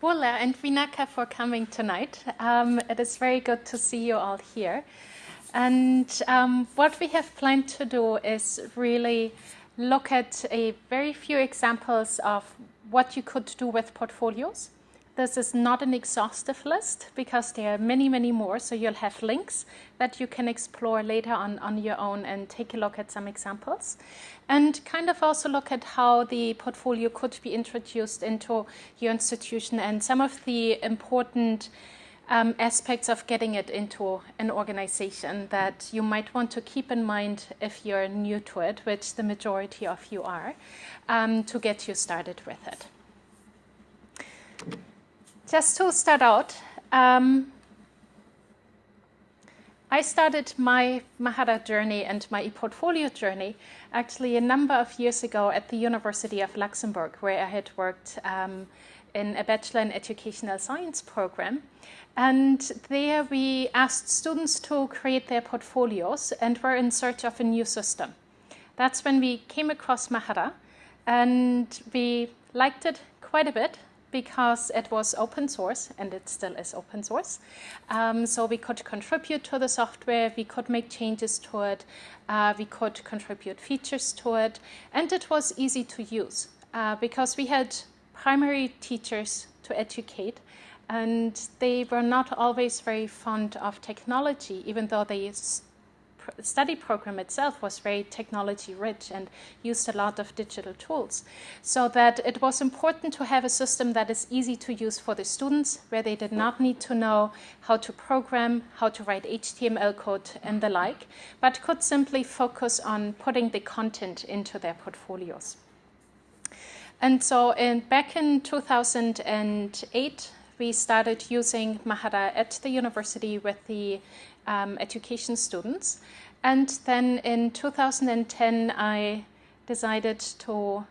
Bula and Vinaka for coming tonight. Um, it is very good to see you all here. And um, what we have planned to do is really look at a very few examples of what you could do with portfolios this is not an exhaustive list because there are many, many more. So you'll have links that you can explore later on on your own and take a look at some examples. And kind of also look at how the portfolio could be introduced into your institution and some of the important um, aspects of getting it into an organization that you might want to keep in mind if you're new to it, which the majority of you are, um, to get you started with it. Just to start out, um, I started my Mahara journey and my e-portfolio journey actually a number of years ago at the University of Luxembourg, where I had worked um, in a Bachelor in Educational Science program. And there we asked students to create their portfolios and were in search of a new system. That's when we came across Mahara and we liked it quite a bit because it was open source and it still is open source. Um, so we could contribute to the software, we could make changes to it, uh, we could contribute features to it, and it was easy to use uh, because we had primary teachers to educate and they were not always very fond of technology, even though they study program itself was very technology rich and used a lot of digital tools. So that it was important to have a system that is easy to use for the students, where they did not need to know how to program, how to write HTML code and the like, but could simply focus on putting the content into their portfolios. And so in, back in 2008, we started using Mahara at the university with the um, education students. And then in 2010, I decided to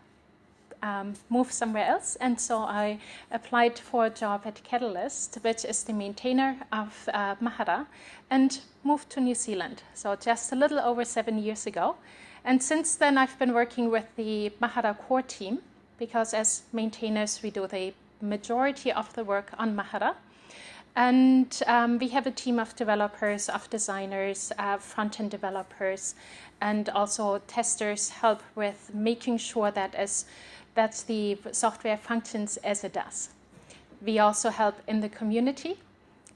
um, move somewhere else. And so I applied for a job at Catalyst, which is the maintainer of uh, Mahara, and moved to New Zealand. So just a little over seven years ago. And since then, I've been working with the Mahara core team because as maintainers, we do the majority of the work on Mahara. And um, we have a team of developers, of designers, uh, front-end developers, and also testers help with making sure that as that the software functions as it does. We also help in the community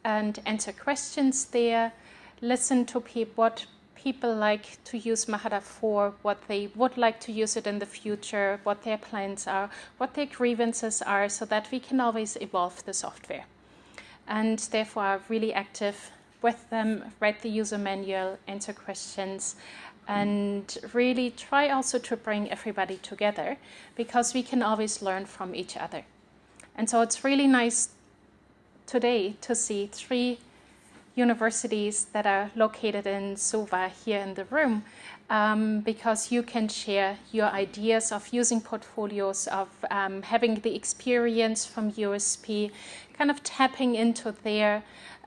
and answer questions there, listen to pe what people like to use Mahara for, what they would like to use it in the future, what their plans are, what their grievances are, so that we can always evolve the software and therefore really active with them, write the user manual, answer questions, and really try also to bring everybody together because we can always learn from each other. And so it's really nice today to see three universities that are located in Suva here in the room um, because you can share your ideas of using portfolios, of um, having the experience from USP, kind of tapping into their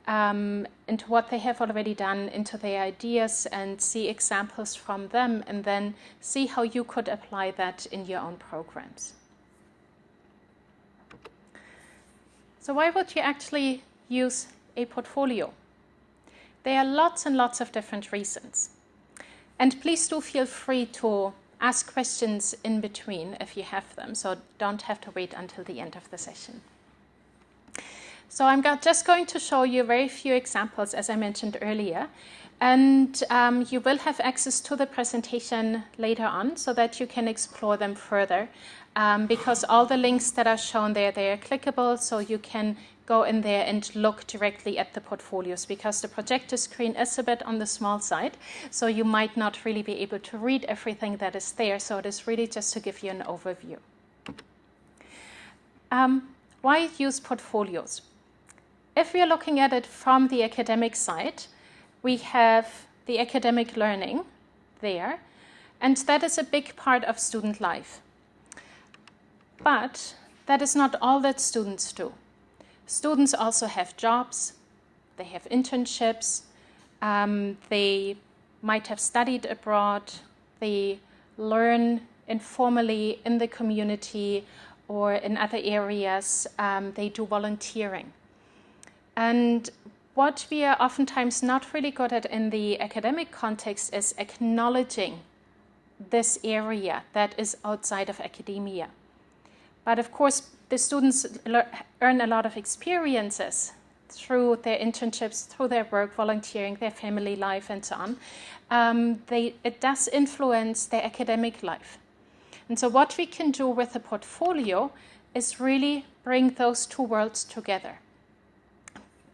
um, into what they have already done, into their ideas and see examples from them and then see how you could apply that in your own programs. So why would you actually use a portfolio? There are lots and lots of different reasons. And please do feel free to ask questions in between if you have them, so don't have to wait until the end of the session. So I'm just going to show you very few examples, as I mentioned earlier. And um, you will have access to the presentation later on so that you can explore them further. Um, because all the links that are shown there, they are clickable, so you can go in there and look directly at the portfolios because the projector screen is a bit on the small side, so you might not really be able to read everything that is there. So it is really just to give you an overview. Um, why use portfolios? If we are looking at it from the academic side, we have the academic learning there, and that is a big part of student life. But that is not all that students do. Students also have jobs, they have internships, um, they might have studied abroad, they learn informally in the community, or in other areas, um, they do volunteering. And what we are oftentimes not really good at in the academic context is acknowledging this area that is outside of academia. But of course, the students earn a lot of experiences through their internships, through their work, volunteering, their family life, and so on. Um, they, it does influence their academic life. And so, what we can do with a portfolio is really bring those two worlds together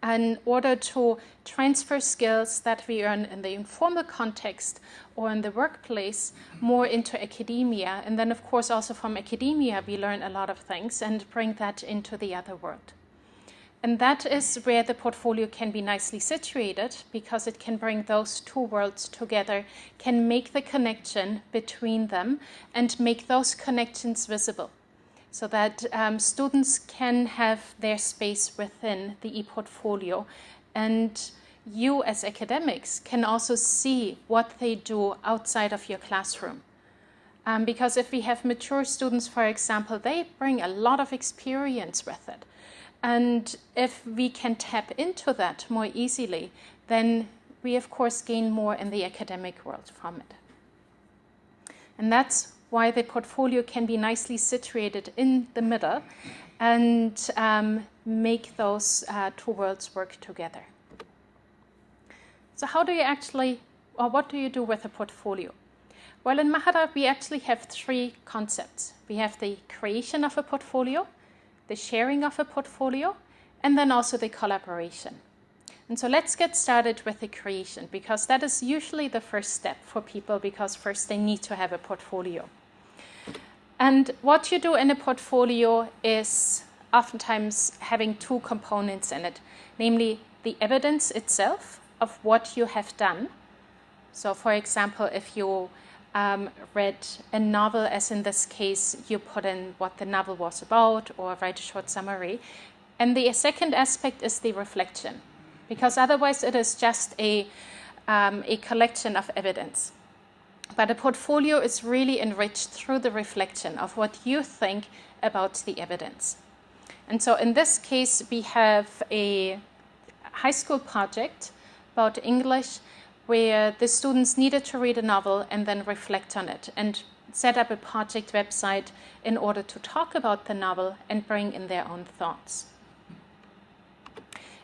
in order to transfer skills that we earn in the informal context or in the workplace more into academia. And then, of course, also from academia, we learn a lot of things and bring that into the other world. And that is where the portfolio can be nicely situated because it can bring those two worlds together, can make the connection between them, and make those connections visible so that um, students can have their space within the e-portfolio and you as academics can also see what they do outside of your classroom. Um, because if we have mature students, for example, they bring a lot of experience with it. And if we can tap into that more easily, then we of course gain more in the academic world from it. And that's why the portfolio can be nicely situated in the middle and um, make those uh, two worlds work together. So how do you actually, or what do you do with a portfolio? Well, in Mahara, we actually have three concepts. We have the creation of a portfolio, the sharing of a portfolio, and then also the collaboration. And so let's get started with the creation because that is usually the first step for people because first they need to have a portfolio. And what you do in a portfolio is oftentimes having two components in it, namely the evidence itself of what you have done. So, for example, if you um, read a novel, as in this case, you put in what the novel was about or write a short summary. And the second aspect is the reflection, because otherwise it is just a, um, a collection of evidence. But a portfolio is really enriched through the reflection of what you think about the evidence. And so in this case, we have a high school project about English where the students needed to read a novel and then reflect on it and set up a project website in order to talk about the novel and bring in their own thoughts.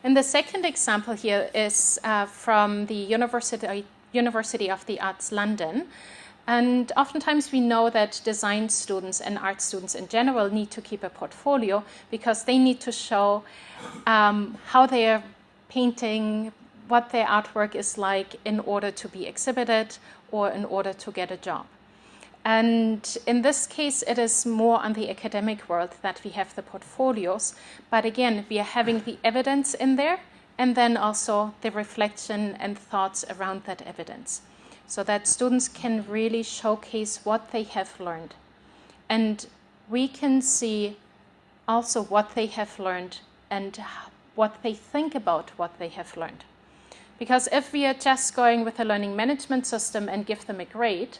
And the second example here is uh, from the University University of the Arts London. And oftentimes we know that design students and art students in general need to keep a portfolio because they need to show um, how they are painting, what their artwork is like in order to be exhibited or in order to get a job. And in this case, it is more on the academic world that we have the portfolios. But again, we are having the evidence in there and then also the reflection and thoughts around that evidence so that students can really showcase what they have learned. And we can see also what they have learned and what they think about what they have learned. Because if we are just going with a learning management system and give them a grade,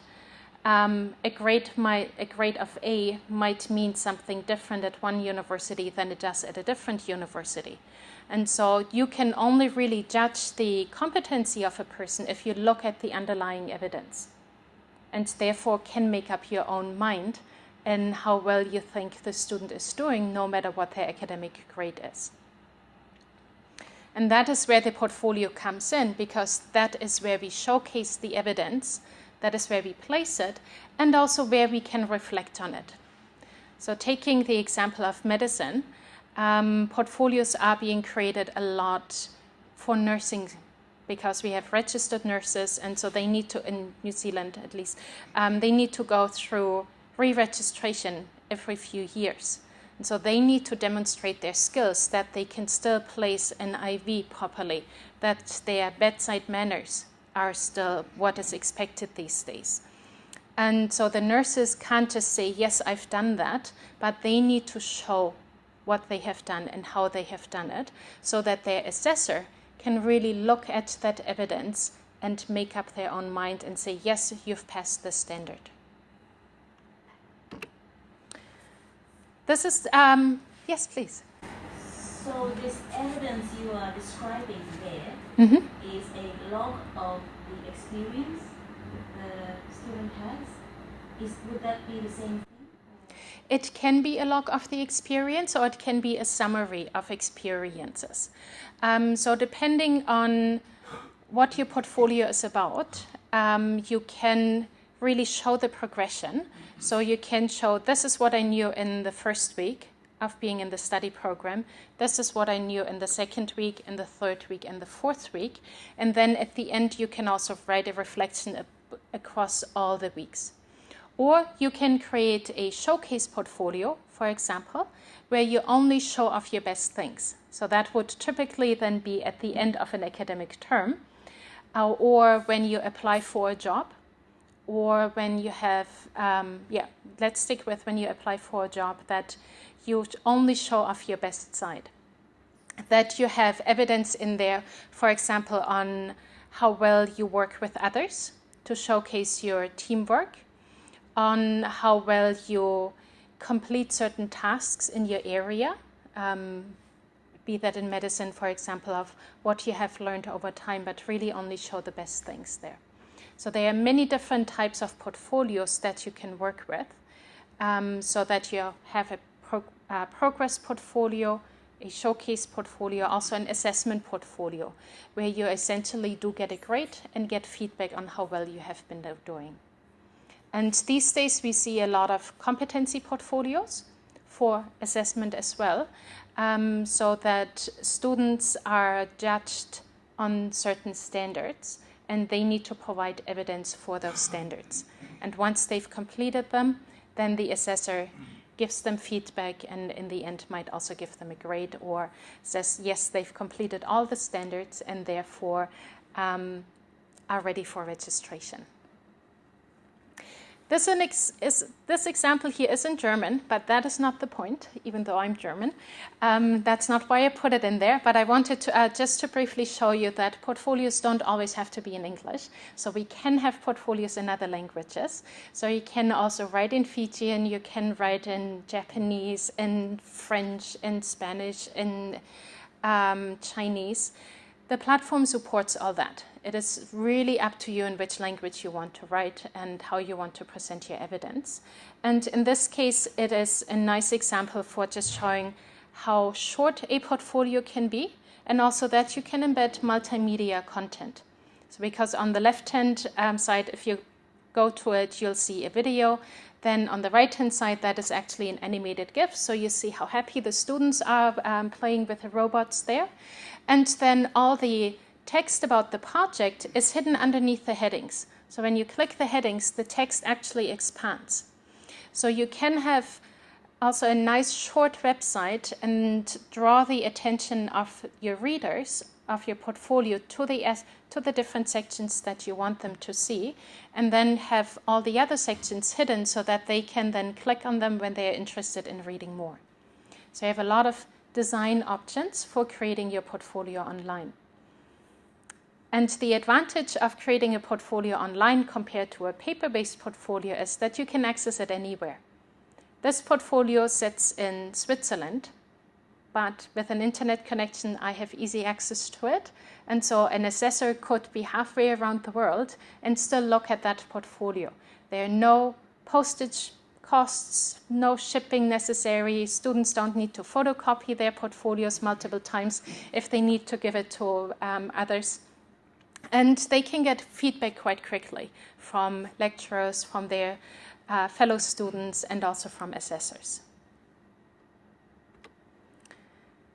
um, a grade might a grade of A might mean something different at one university than it does at a different university. And so you can only really judge the competency of a person if you look at the underlying evidence and therefore can make up your own mind in how well you think the student is doing, no matter what their academic grade is. And that is where the portfolio comes in because that is where we showcase the evidence, that is where we place it, and also where we can reflect on it. So, taking the example of medicine, um, portfolios are being created a lot for nursing because we have registered nurses, and so they need to, in New Zealand at least, um, they need to go through re registration every few years. And so they need to demonstrate their skills that they can still place an IV properly, that their bedside manners are still what is expected these days. And so the nurses can't just say, Yes, I've done that, but they need to show what they have done and how they have done it, so that their assessor can really look at that evidence and make up their own mind and say, yes, you've passed the standard. This is, um, yes, please. So this evidence you are describing there Mm -hmm. is a log of the experience the student has. Is, would that be the same thing? It can be a log of the experience or it can be a summary of experiences. Um, so depending on what your portfolio is about, um, you can really show the progression. So you can show this is what I knew in the first week of being in the study program. This is what I knew in the second week, in the third week, and the fourth week. And then at the end, you can also write a reflection across all the weeks. Or you can create a showcase portfolio, for example, where you only show off your best things. So that would typically then be at the end of an academic term, uh, or when you apply for a job, or when you have, um, yeah, let's stick with when you apply for a job that you only show off your best side. That you have evidence in there, for example, on how well you work with others to showcase your teamwork, on how well you complete certain tasks in your area, um, be that in medicine, for example, of what you have learned over time, but really only show the best things there. So there are many different types of portfolios that you can work with um, so that you have a uh, progress portfolio, a showcase portfolio, also an assessment portfolio, where you essentially do get a grade and get feedback on how well you have been doing. And these days we see a lot of competency portfolios for assessment as well, um, so that students are judged on certain standards and they need to provide evidence for those standards. And once they've completed them, then the assessor gives them feedback and in the end might also give them a grade or says, yes, they've completed all the standards and therefore um, are ready for registration. This, ex is, this, example here is in German, but that is not the point, even though I'm German. Um, that's not why I put it in there, but I wanted to uh, just to briefly show you that portfolios don't always have to be in English. So we can have portfolios in other languages. So you can also write in Fijian, you can write in Japanese, in French, in Spanish, in um, Chinese. The platform supports all that. It is really up to you in which language you want to write and how you want to present your evidence. And in this case, it is a nice example for just showing how short a portfolio can be and also that you can embed multimedia content. So because on the left-hand um, side, if you go to it, you'll see a video. Then on the right-hand side, that is actually an animated GIF. So you see how happy the students are um, playing with the robots there. And then all the text about the project is hidden underneath the headings. So when you click the headings, the text actually expands. So you can have also a nice short website and draw the attention of your readers of your portfolio to the to the different sections that you want them to see and then have all the other sections hidden so that they can then click on them when they are interested in reading more. So you have a lot of design options for creating your portfolio online. And the advantage of creating a portfolio online compared to a paper-based portfolio is that you can access it anywhere. This portfolio sits in Switzerland, but with an internet connection, I have easy access to it. And so an assessor could be halfway around the world and still look at that portfolio. There are no postage costs, no shipping necessary. Students don't need to photocopy their portfolios multiple times if they need to give it to um, others. And they can get feedback quite quickly from lecturers, from their uh, fellow students, and also from assessors.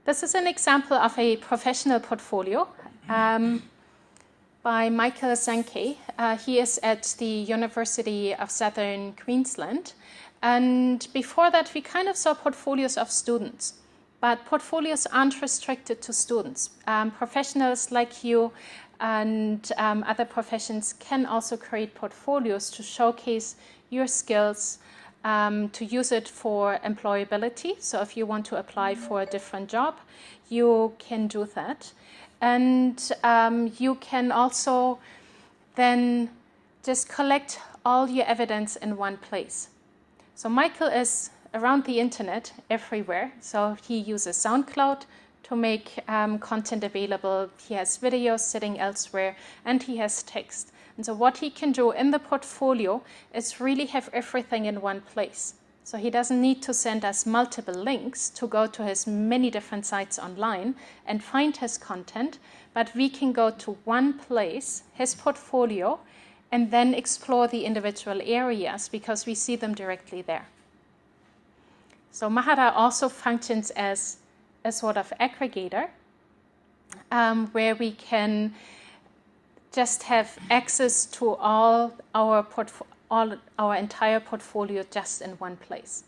This is an example of a professional portfolio um, by Michael Sankey. Uh, he is at the University of Southern Queensland. And before that, we kind of saw portfolios of students. But portfolios aren't restricted to students. Um, professionals like you and um, other professions can also create portfolios to showcase your skills, um, to use it for employability. So if you want to apply for a different job, you can do that. And um, you can also then just collect all your evidence in one place. So Michael is around the internet everywhere. So he uses SoundCloud to make um, content available. He has videos sitting elsewhere and he has text. And so what he can do in the portfolio is really have everything in one place. So he doesn't need to send us multiple links to go to his many different sites online and find his content, but we can go to one place, his portfolio, and then explore the individual areas because we see them directly there. So Mahara also functions as a sort of aggregator um, where we can just have access to all our all our entire portfolio just in one place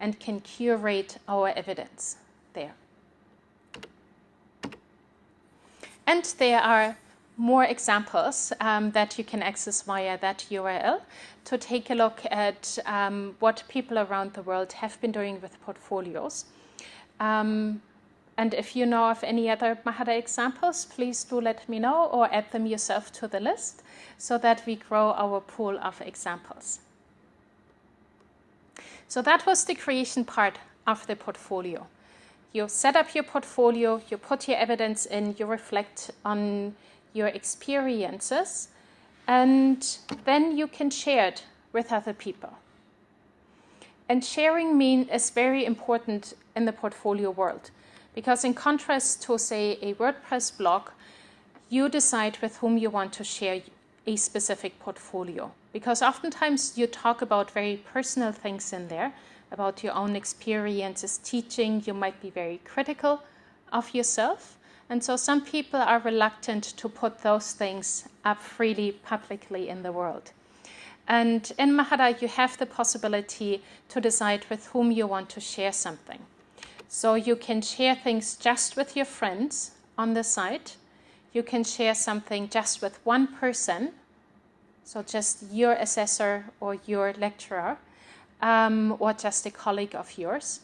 and can curate our evidence there. And there are more examples um, that you can access via that URL to take a look at um, what people around the world have been doing with portfolios. Um, and if you know of any other Mahara examples, please do let me know or add them yourself to the list so that we grow our pool of examples. So that was the creation part of the portfolio. You set up your portfolio, you put your evidence in, you reflect on your experiences, and then you can share it with other people. And sharing mean is very important in the portfolio world because in contrast to say a WordPress blog, you decide with whom you want to share a specific portfolio because oftentimes you talk about very personal things in there about your own experiences teaching you might be very critical of yourself and so some people are reluctant to put those things up freely publicly in the world. And in Mahara, you have the possibility to decide with whom you want to share something. So you can share things just with your friends on the site. You can share something just with one person, so just your assessor or your lecturer, um, or just a colleague of yours.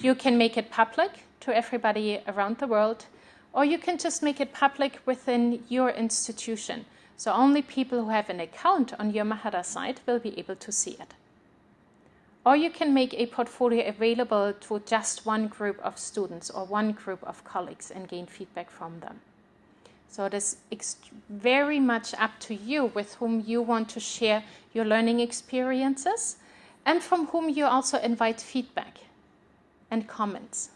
You can make it public to everybody around the world or you can just make it public within your institution. So only people who have an account on your Mahara site will be able to see it. Or you can make a portfolio available to just one group of students or one group of colleagues and gain feedback from them. So it is very much up to you with whom you want to share your learning experiences and from whom you also invite feedback and comments.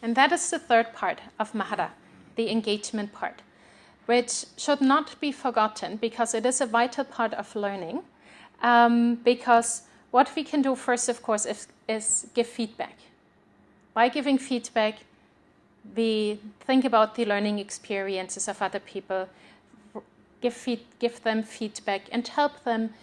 And that is the third part of Mahara, the engagement part, which should not be forgotten because it is a vital part of learning. Um, because what we can do first, of course, is, is give feedback. By giving feedback, we think about the learning experiences of other people, give, feed, give them feedback, and help them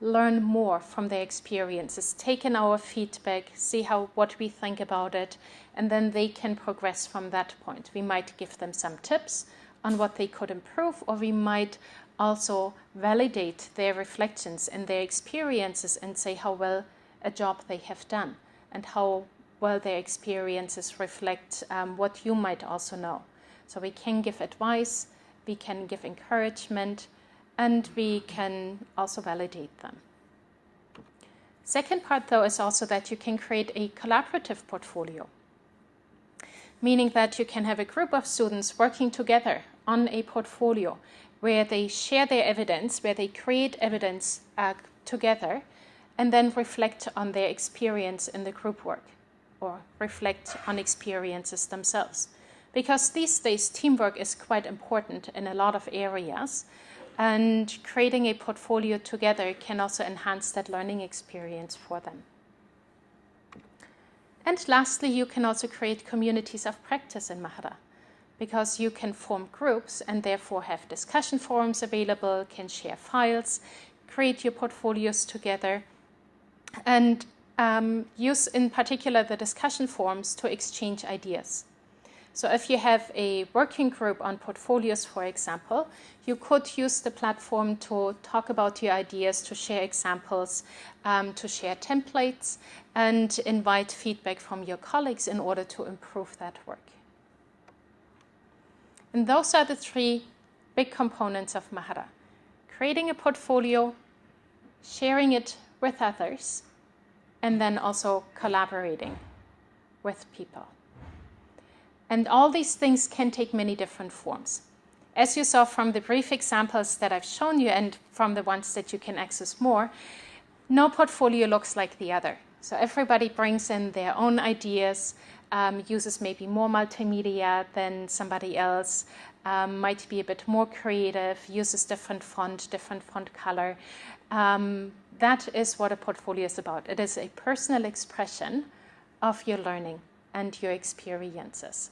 learn more from their experiences, take in our feedback, see how what we think about it, and then they can progress from that point. We might give them some tips on what they could improve, or we might also validate their reflections and their experiences and say how well a job they have done and how well their experiences reflect um, what you might also know. So we can give advice, we can give encouragement, and we can also validate them. Second part, though, is also that you can create a collaborative portfolio, meaning that you can have a group of students working together on a portfolio where they share their evidence, where they create evidence uh, together, and then reflect on their experience in the group work or reflect on experiences themselves. Because these days, teamwork is quite important in a lot of areas, and creating a portfolio together can also enhance that learning experience for them. And lastly, you can also create communities of practice in Mahara because you can form groups and therefore have discussion forums available, can share files, create your portfolios together, and um, use in particular the discussion forums to exchange ideas. So if you have a working group on portfolios, for example, you could use the platform to talk about your ideas, to share examples, um, to share templates, and invite feedback from your colleagues in order to improve that work. And those are the three big components of Mahara. Creating a portfolio, sharing it with others, and then also collaborating with people. And all these things can take many different forms. As you saw from the brief examples that I've shown you and from the ones that you can access more, no portfolio looks like the other. So everybody brings in their own ideas, um, uses maybe more multimedia than somebody else, um, might be a bit more creative, uses different font, different font color. Um, that is what a portfolio is about. It is a personal expression of your learning and your experiences.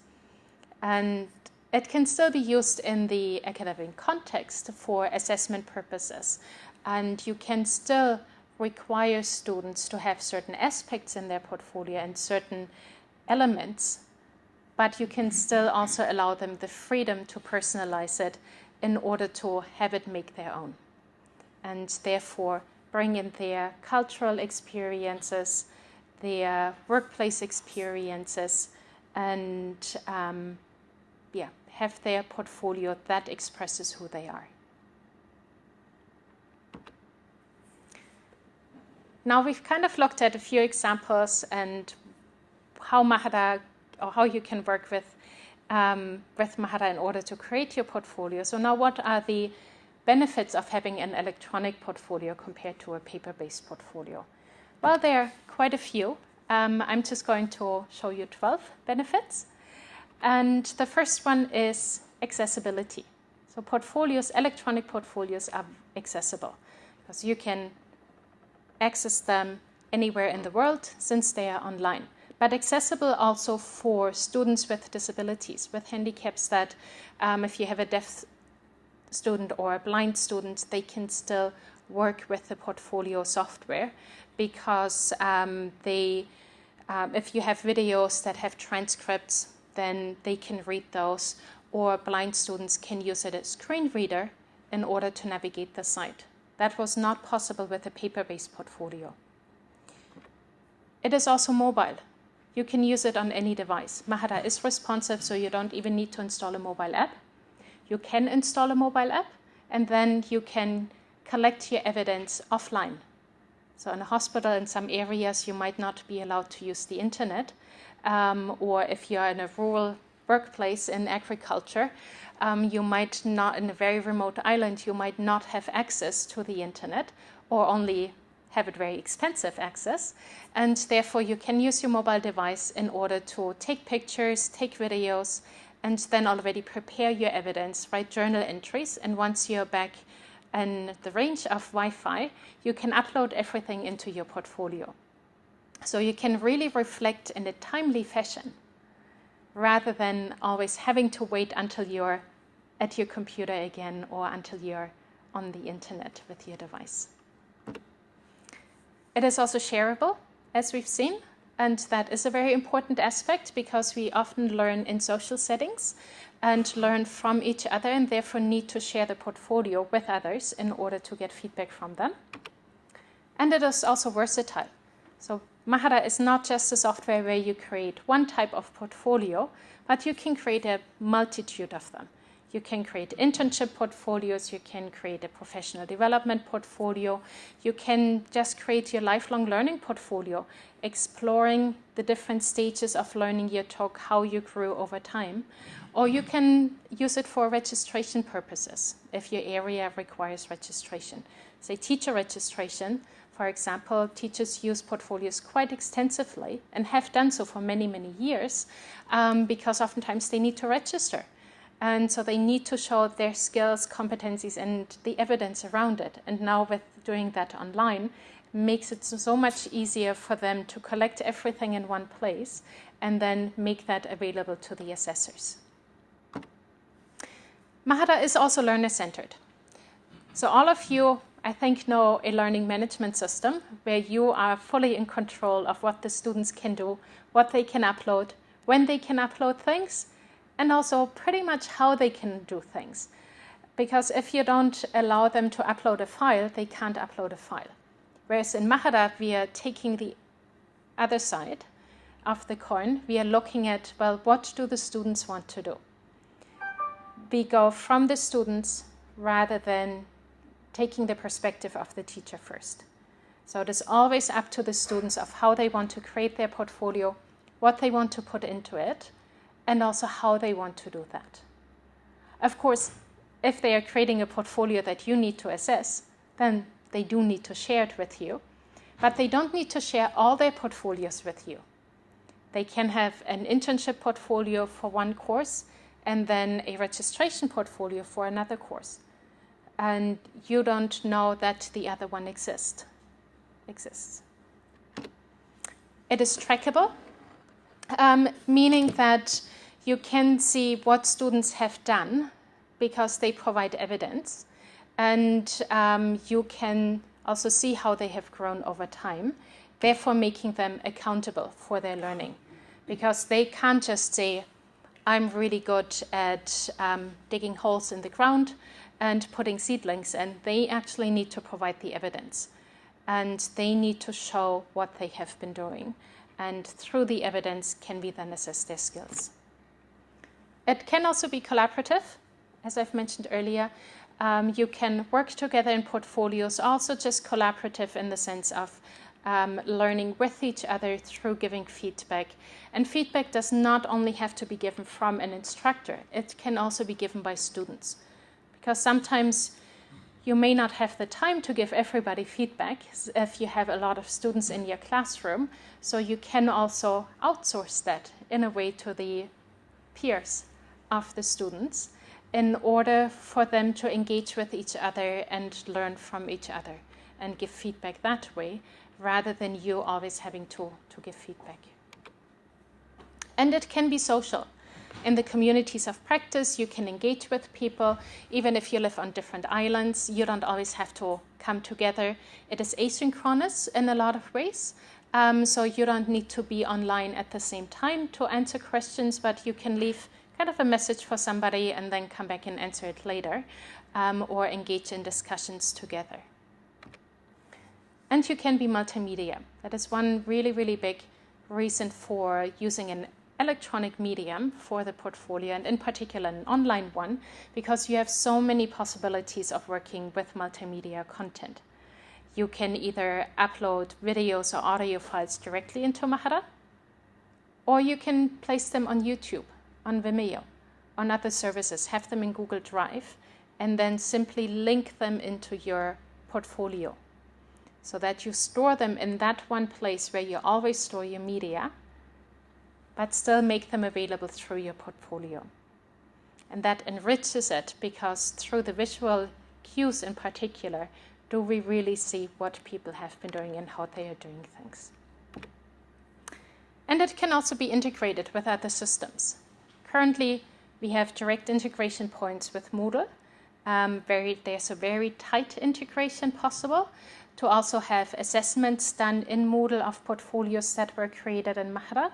And it can still be used in the academic context for assessment purposes. And you can still require students to have certain aspects in their portfolio and certain elements, but you can still also allow them the freedom to personalize it in order to have it make their own. And therefore, bring in their cultural experiences, their workplace experiences, and um, yeah, have their portfolio that expresses who they are. Now we've kind of looked at a few examples and how Mahara or how you can work with um, with Mahara in order to create your portfolio. So now what are the benefits of having an electronic portfolio compared to a paper-based portfolio? Well, there are quite a few. Um, I'm just going to show you 12 benefits. And the first one is accessibility. So portfolios, electronic portfolios are accessible because you can access them anywhere in the world since they are online. But accessible also for students with disabilities, with handicaps that um, if you have a deaf student or a blind student, they can still work with the portfolio software because um, they, um, if you have videos that have transcripts, then they can read those, or blind students can use it as screen reader in order to navigate the site. That was not possible with a paper-based portfolio. It is also mobile. You can use it on any device. Mahara is responsive, so you don't even need to install a mobile app. You can install a mobile app, and then you can collect your evidence offline. So in a hospital, in some areas, you might not be allowed to use the internet. Um, or if you're in a rural workplace in agriculture, um, you might not, in a very remote island, you might not have access to the internet or only have it very expensive access. And therefore, you can use your mobile device in order to take pictures, take videos, and then already prepare your evidence, write journal entries. And once you're back in the range of Wi Fi, you can upload everything into your portfolio. So you can really reflect in a timely fashion rather than always having to wait until you're at your computer again or until you're on the internet with your device. It is also shareable, as we've seen, and that is a very important aspect because we often learn in social settings and learn from each other and therefore need to share the portfolio with others in order to get feedback from them. And it is also versatile. So Mahara is not just a software where you create one type of portfolio, but you can create a multitude of them. You can create internship portfolios, you can create a professional development portfolio, you can just create your lifelong learning portfolio, exploring the different stages of learning you talk, how you grew over time. Or you can use it for registration purposes if your area requires registration. Say teacher registration, for example, teachers use portfolios quite extensively and have done so for many, many years um, because oftentimes they need to register. And so they need to show their skills, competencies, and the evidence around it. And now, with doing that online, makes it so much easier for them to collect everything in one place and then make that available to the assessors. Mahara is also learner centered. So, all of you I think, know a learning management system where you are fully in control of what the students can do, what they can upload, when they can upload things, and also pretty much how they can do things. Because if you don't allow them to upload a file, they can't upload a file. Whereas in Mahara, we are taking the other side of the coin. We are looking at, well, what do the students want to do? We go from the students rather than taking the perspective of the teacher first. So it is always up to the students of how they want to create their portfolio, what they want to put into it, and also how they want to do that. Of course, if they are creating a portfolio that you need to assess, then they do need to share it with you. But they don't need to share all their portfolios with you. They can have an internship portfolio for one course and then a registration portfolio for another course. And you don't know that the other one exists exists. It is trackable, um, meaning that you can see what students have done because they provide evidence, and um, you can also see how they have grown over time, therefore making them accountable for their learning. Because they can't just say, I'm really good at um, digging holes in the ground and putting seedlings, and they actually need to provide the evidence and they need to show what they have been doing. And through the evidence can we then assess their skills. It can also be collaborative, as I've mentioned earlier. Um, you can work together in portfolios, also just collaborative in the sense of um, learning with each other through giving feedback. And feedback does not only have to be given from an instructor, it can also be given by students. Because sometimes you may not have the time to give everybody feedback if you have a lot of students in your classroom. So you can also outsource that in a way to the peers of the students in order for them to engage with each other and learn from each other and give feedback that way rather than you always having to, to give feedback. And it can be social in the communities of practice, you can engage with people. Even if you live on different islands, you don't always have to come together. It is asynchronous in a lot of ways. Um, so you don't need to be online at the same time to answer questions, but you can leave kind of a message for somebody and then come back and answer it later um, or engage in discussions together. And you can be multimedia. That is one really, really big reason for using an electronic medium for the portfolio and in particular an online one because you have so many possibilities of working with multimedia content. You can either upload videos or audio files directly into Mahara or you can place them on YouTube, on Vimeo, on other services, have them in Google Drive and then simply link them into your portfolio so that you store them in that one place where you always store your media but still make them available through your portfolio. And that enriches it because through the visual cues in particular, do we really see what people have been doing and how they are doing things. And it can also be integrated with other systems. Currently, we have direct integration points with Moodle. Um, very, there's a very tight integration possible to also have assessments done in Moodle of portfolios that were created in Mahara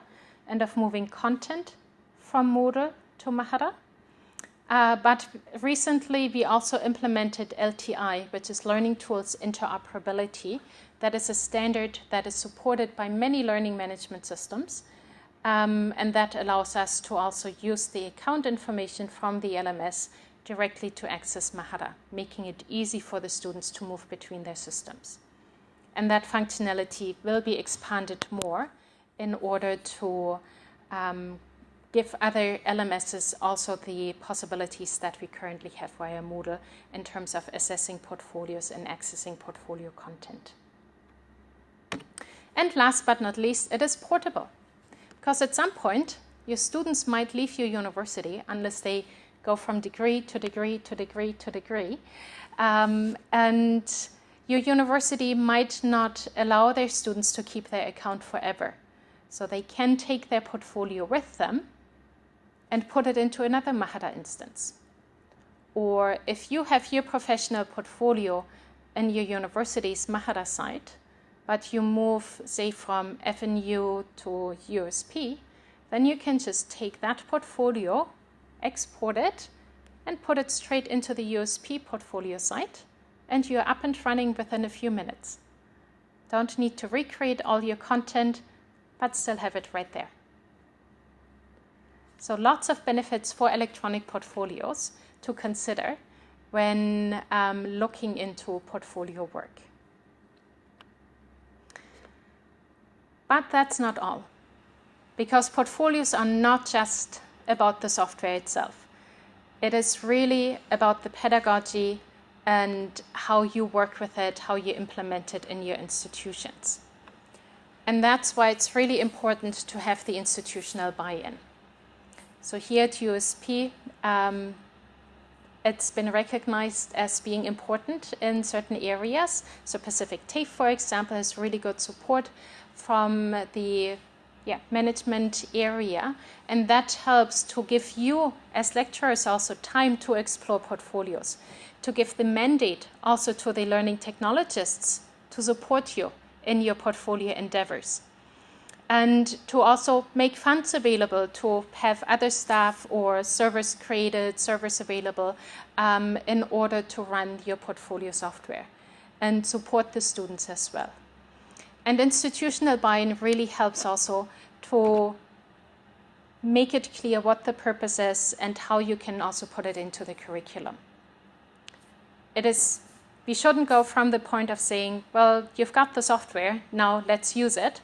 and of moving content from Moodle to Mahara. Uh, but recently, we also implemented LTI, which is Learning Tools Interoperability. That is a standard that is supported by many learning management systems. Um, and that allows us to also use the account information from the LMS directly to access Mahara, making it easy for the students to move between their systems. And that functionality will be expanded more in order to um, give other LMSs also the possibilities that we currently have via Moodle in terms of assessing portfolios and accessing portfolio content. And last but not least, it is portable. Because at some point, your students might leave your university unless they go from degree to degree to degree to degree. Um, and your university might not allow their students to keep their account forever. So they can take their portfolio with them and put it into another Mahara instance. Or if you have your professional portfolio in your university's Mahara site, but you move, say, from FNU to USP, then you can just take that portfolio, export it, and put it straight into the USP portfolio site, and you're up and running within a few minutes. Don't need to recreate all your content, but still have it right there. So lots of benefits for electronic portfolios to consider when um, looking into portfolio work. But that's not all, because portfolios are not just about the software itself. It is really about the pedagogy and how you work with it, how you implement it in your institutions. And that's why it's really important to have the institutional buy-in. So here at USP, um, it's been recognized as being important in certain areas. So Pacific TAFE, for example, has really good support from the yeah, management area. And that helps to give you, as lecturers, also time to explore portfolios, to give the mandate also to the learning technologists to support you in your portfolio endeavors. And to also make funds available to have other staff or servers created, servers available um, in order to run your portfolio software and support the students as well. And institutional buy-in really helps also to make it clear what the purpose is and how you can also put it into the curriculum. It is, we shouldn't go from the point of saying, well, you've got the software, now let's use it,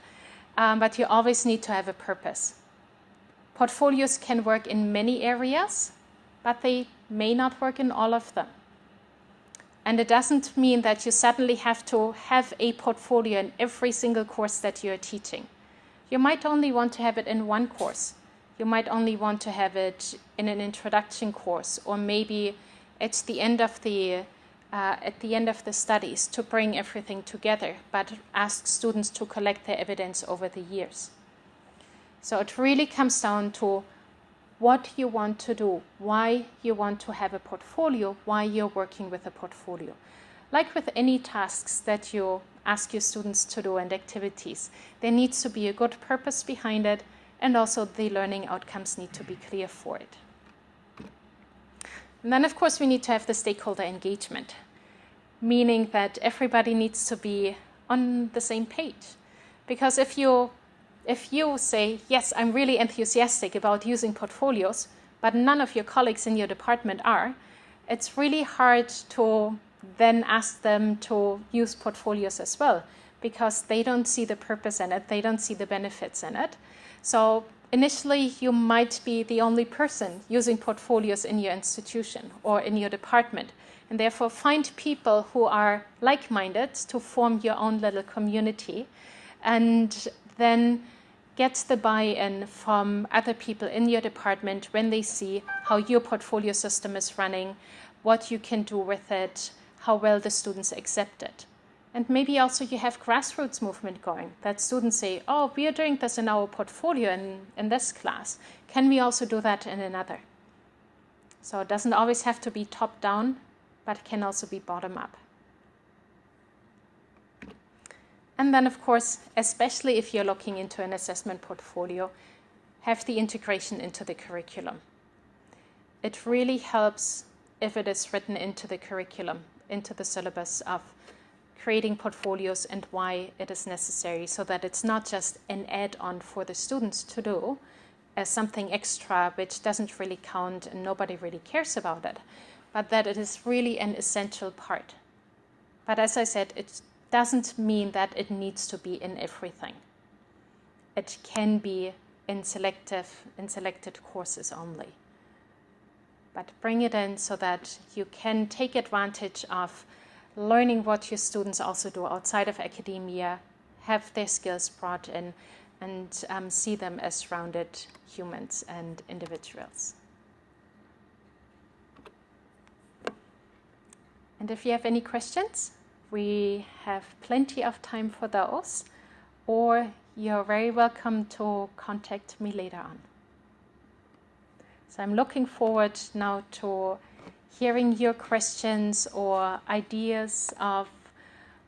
um, but you always need to have a purpose. Portfolios can work in many areas, but they may not work in all of them. And it doesn't mean that you suddenly have to have a portfolio in every single course that you're teaching. You might only want to have it in one course. You might only want to have it in an introduction course, or maybe at the end of the uh, at the end of the studies to bring everything together, but ask students to collect their evidence over the years. So it really comes down to what you want to do, why you want to have a portfolio, why you're working with a portfolio. Like with any tasks that you ask your students to do and activities, there needs to be a good purpose behind it and also the learning outcomes need to be clear for it. And then, of course, we need to have the stakeholder engagement, meaning that everybody needs to be on the same page. Because if you, if you say, yes, I'm really enthusiastic about using portfolios, but none of your colleagues in your department are, it's really hard to then ask them to use portfolios as well because they don't see the purpose in it, they don't see the benefits in it. So Initially, you might be the only person using portfolios in your institution or in your department, and therefore find people who are like-minded to form your own little community, and then get the buy-in from other people in your department when they see how your portfolio system is running, what you can do with it, how well the students accept it. And maybe also you have grassroots movement going, that students say, oh, we are doing this in our portfolio in, in this class. Can we also do that in another? So it doesn't always have to be top down, but can also be bottom up. And then, of course, especially if you're looking into an assessment portfolio, have the integration into the curriculum. It really helps if it is written into the curriculum, into the syllabus of creating portfolios and why it is necessary so that it's not just an add-on for the students to do as something extra which doesn't really count and nobody really cares about it, but that it is really an essential part. But as I said, it doesn't mean that it needs to be in everything. It can be in selective, in selected courses only. But bring it in so that you can take advantage of learning what your students also do outside of academia, have their skills brought in, and um, see them as rounded humans and individuals. And if you have any questions, we have plenty of time for those, or you're very welcome to contact me later on. So I'm looking forward now to hearing your questions or ideas of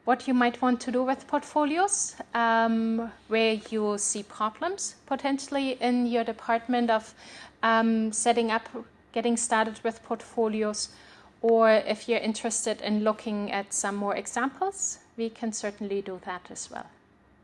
what you might want to do with portfolios, um, where you see problems potentially in your department of um, setting up, getting started with portfolios, or if you're interested in looking at some more examples, we can certainly do that as well.